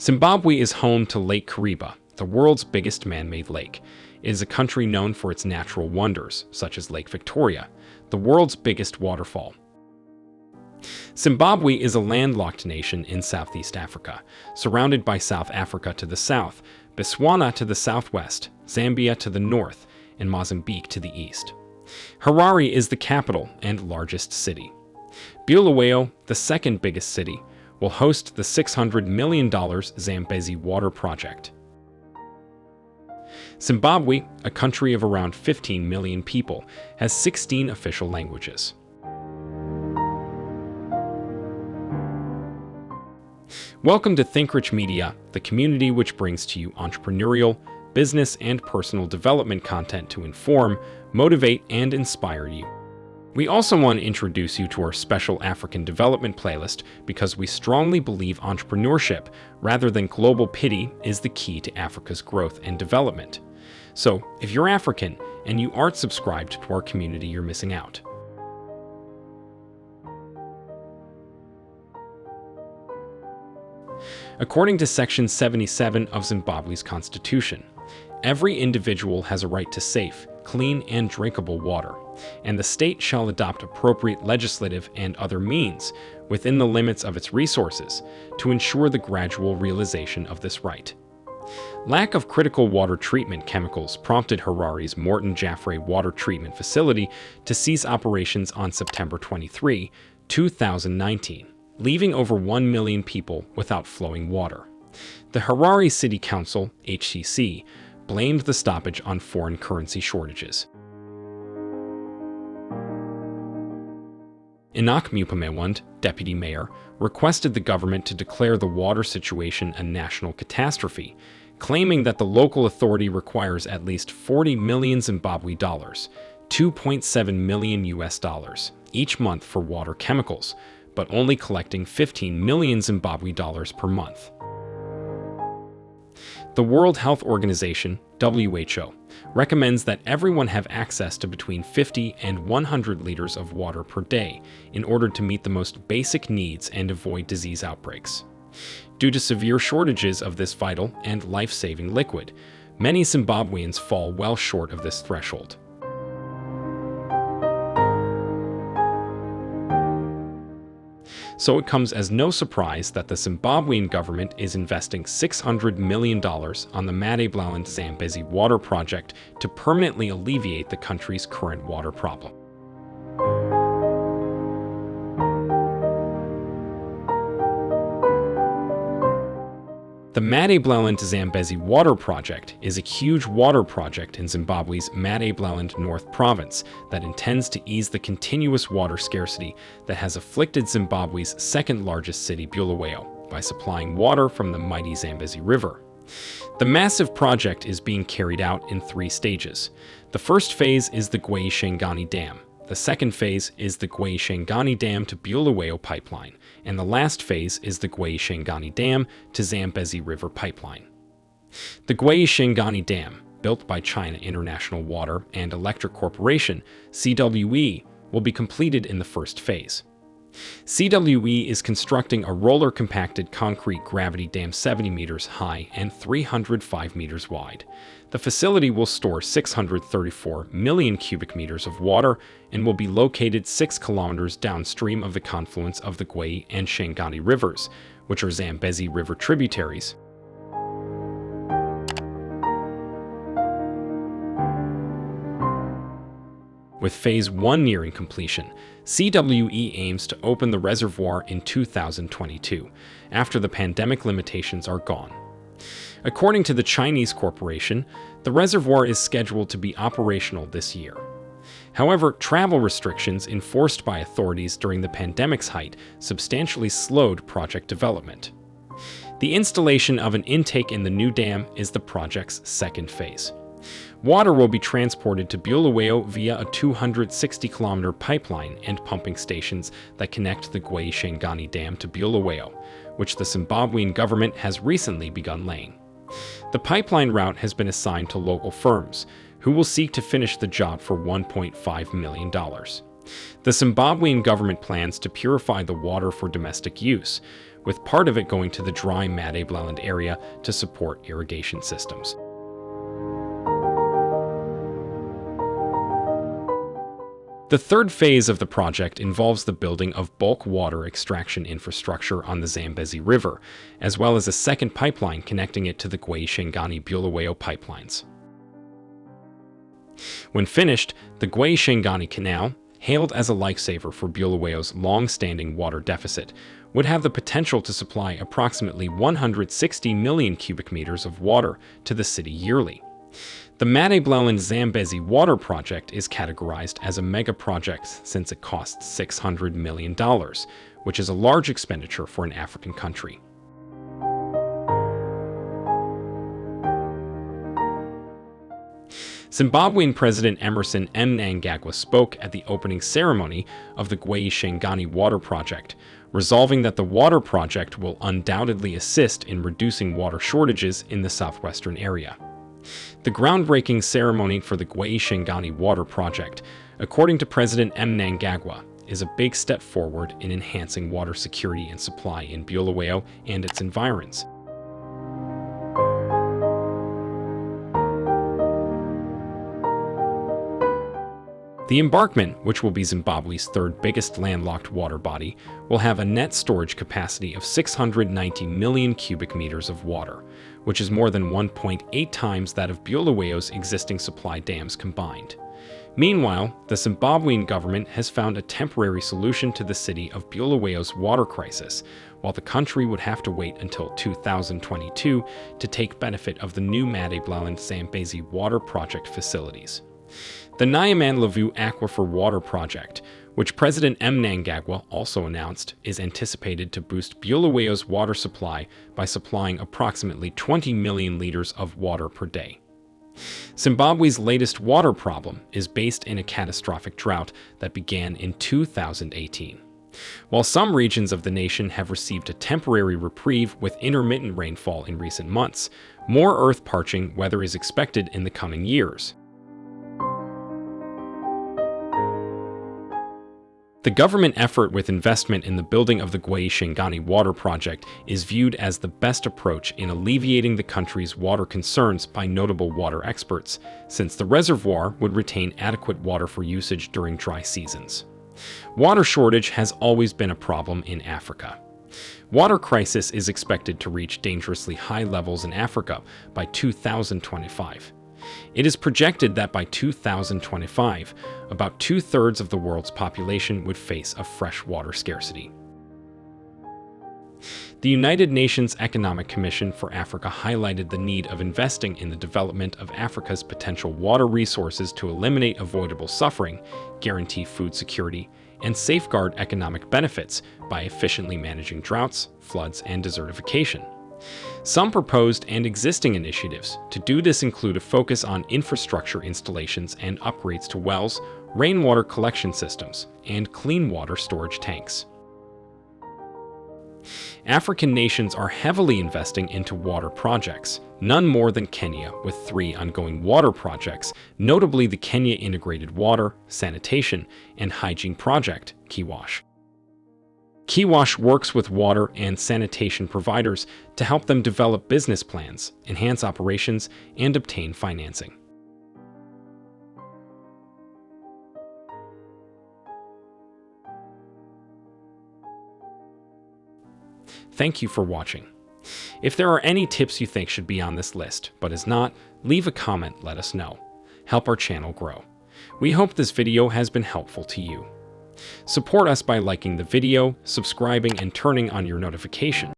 Zimbabwe is home to Lake Kariba, the world's biggest man-made lake. It is a country known for its natural wonders, such as Lake Victoria, the world's biggest waterfall. Zimbabwe is a landlocked nation in Southeast Africa, surrounded by South Africa to the south, Botswana to the southwest, Zambia to the north, and Mozambique to the east. Harare is the capital and largest city. Bulawayo, the second biggest city, will host the $600 million Zambezi Water Project. Zimbabwe, a country of around 15 million people, has 16 official languages. Welcome to ThinkRich Media, the community which brings to you entrepreneurial, business, and personal development content to inform, motivate, and inspire you. We also want to introduce you to our special African development playlist because we strongly believe entrepreneurship, rather than global pity, is the key to Africa's growth and development. So, if you're African and you aren't subscribed to our community, you're missing out. According to Section 77 of Zimbabwe's constitution, every individual has a right to safe, clean, and drinkable water, and the state shall adopt appropriate legislative and other means within the limits of its resources to ensure the gradual realization of this right. Lack of critical water treatment chemicals prompted Harare's Morton Jaffray Water Treatment Facility to cease operations on September 23, 2019 leaving over 1 million people without flowing water. The Harare City Council, HCC, blamed the stoppage on foreign currency shortages. Enoch Mupamawonde, deputy mayor, requested the government to declare the water situation a national catastrophe, claiming that the local authority requires at least 40 million Zimbabwe dollars, 2.7 million US dollars, each month for water chemicals, but only collecting 15 million Zimbabwe dollars per month. The World Health Organization, WHO, recommends that everyone have access to between 50 and 100 liters of water per day in order to meet the most basic needs and avoid disease outbreaks. Due to severe shortages of this vital and life-saving liquid, many Zimbabweans fall well short of this threshold. So it comes as no surprise that the Zimbabwean government is investing $600 million on the Matabeleland Zambezi water project to permanently alleviate the country's current water problem. The Matabeleland Zambezi Water Project is a huge water project in Zimbabwe's Matabeleland North Province that intends to ease the continuous water scarcity that has afflicted Zimbabwe's second largest city, Bulawayo, by supplying water from the mighty Zambezi River. The massive project is being carried out in three stages. The first phase is the Gwayi-Shangani Dam, the second phase is the Gwayi-Shangani Dam to Bulawayo Pipeline, and the last phase is the Gwayi-Shangani Dam to Zambezi River Pipeline. The Gwayi-Shangani Dam, built by China International Water and Electric Corporation, CWE, will be completed in the first phase. CWE is constructing a roller-compacted concrete gravity dam 70 meters high and 305 meters wide. The facility will store 634 million cubic meters of water and will be located 6 kilometers downstream of the confluence of the Gwayi and Shangani rivers, which are Zambezi River tributaries. With Phase 1 nearing completion, CWE aims to open the reservoir in 2022, after the pandemic limitations are gone. According to the Chinese corporation, the reservoir is scheduled to be operational this year. However, travel restrictions enforced by authorities during the pandemic's height substantially slowed project development. The installation of an intake in the new dam is the project's second phase. Water will be transported to Bulawayo via a 260-kilometer pipeline and pumping stations that connect the Gwayi-Shangani Dam to Bulawayo, which the Zimbabwean government has recently begun laying. The pipeline route has been assigned to local firms, who will seek to finish the job for $1.5 million. The Zimbabwean government plans to purify the water for domestic use, with part of it going to the dry Matabeleland area to support irrigation systems. The third phase of the project involves the building of bulk water extraction infrastructure on the Zambezi River, as well as a second pipeline connecting it to the Gwayi-Shangani-Bulawayo pipelines. When finished, the Gwayi-Shangani Canal, hailed as a lifesaver for Bulawayo's long-standing water deficit, would have the potential to supply approximately 160 million cubic meters of water to the city yearly. The Matabeleland Zambezi Water Project is categorized as a mega project since it costs $600 million, which is a large expenditure for an African country. Zimbabwean President Emmerson Mnangagwa spoke at the opening ceremony of the Gwayi-Shangani Water Project, resolving that the water project will undoubtedly assist in reducing water shortages in the southwestern area. The groundbreaking ceremony for the Gwayi-Shangani Water Project, according to President Mnangagwa, is a big step forward in enhancing water security and supply in Bulawayo and its environs. The embankment, which will be Zimbabwe's third biggest landlocked water body, will have a net storage capacity of 690 million cubic meters of water, which is more than 1.8 times that of Bulawayo's existing supply dams combined. Meanwhile, the Zimbabwean government has found a temporary solution to the city of Bulawayo's water crisis, while the country would have to wait until 2022 to take benefit of the new Matabeleland Zambezi water project facilities. The Nyamandlovu Aquifer Water Project, which President Mnangagwa also announced, is anticipated to boost Bulawayo's water supply by supplying approximately 20 million liters of water per day. Zimbabwe's latest water problem is based in a catastrophic drought that began in 2018. While some regions of the nation have received a temporary reprieve with intermittent rainfall in recent months, more earth parching weather is expected in the coming years. The government effort with investment in the building of the Gwayi-Shangani water project is viewed as the best approach in alleviating the country's water concerns by notable water experts, since the reservoir would retain adequate water for usage during dry seasons. Water shortage has always been a problem in Africa. Water crisis is expected to reach dangerously high levels in Africa by 2025. It is projected that by 2025, about two-thirds of the world's population would face a freshwater scarcity. The United Nations Economic Commission for Africa highlighted the need of investing in the development of Africa's potential water resources to eliminate avoidable suffering, guarantee food security, and safeguard economic benefits by efficiently managing droughts, floods, and desertification. Some proposed and existing initiatives to do this include a focus on infrastructure installations and upgrades to wells, rainwater collection systems, and clean water storage tanks. African nations are heavily investing into water projects, none more than Kenya with three ongoing water projects, notably the Kenya Integrated Water, Sanitation, and Hygiene Project, KIWASH. KIWASH works with water and sanitation providers to help them develop business plans, enhance operations, and obtain financing. Thank you for watching. If there are any tips you think should be on this list, but is not, leave a comment let us know. Help our channel grow. We hope this video has been helpful to you. Support us by liking the video, subscribing, and turning on your notifications.